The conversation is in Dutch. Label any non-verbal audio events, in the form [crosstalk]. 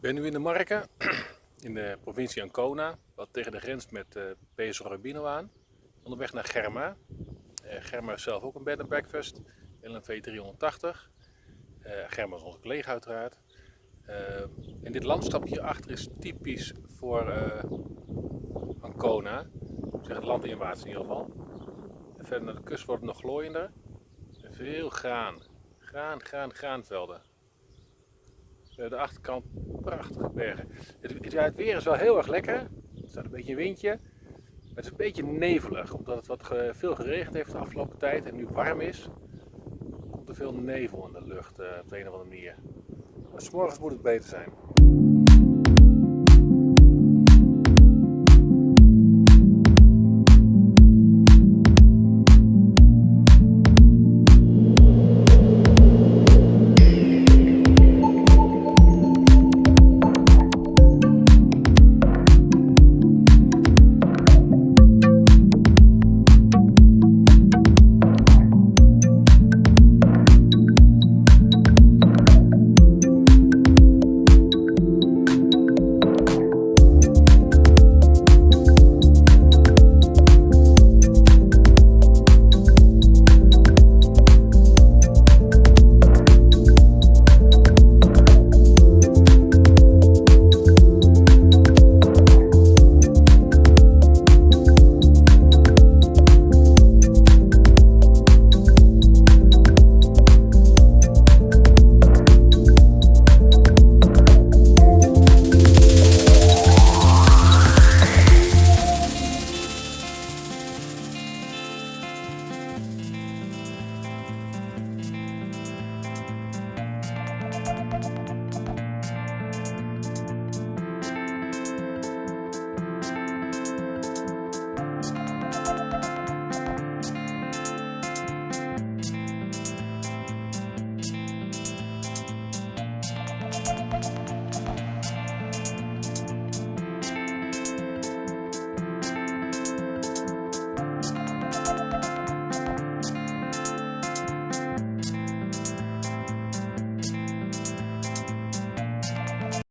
Ik ben nu in de Marken, [clears throat] in de provincie Ancona, wat tegen de grens met uh, Peso Rabino aan. Onderweg naar Germa. Uh, Germa is zelf ook een bed and breakfast, LNV 380. Uh, Germa is onze collega uiteraard. En dit landstapje hierachter is typisch voor Ancona. Zeg het landinwaarts in ieder geval. En verder naar de kust wordt het nog glooiender. En veel graan. Graan, graan, graanvelden. De achterkant prachtige bergen. Het, weer is wel heel erg lekker. Er staat een beetje een windje. Maar het is een beetje nevelig, omdat het wat veel geregend heeft de afgelopen tijd en nu warm is. Komt er veel nevel in de lucht uh, op de een of andere manier. Maar s'morgens moet het beter zijn.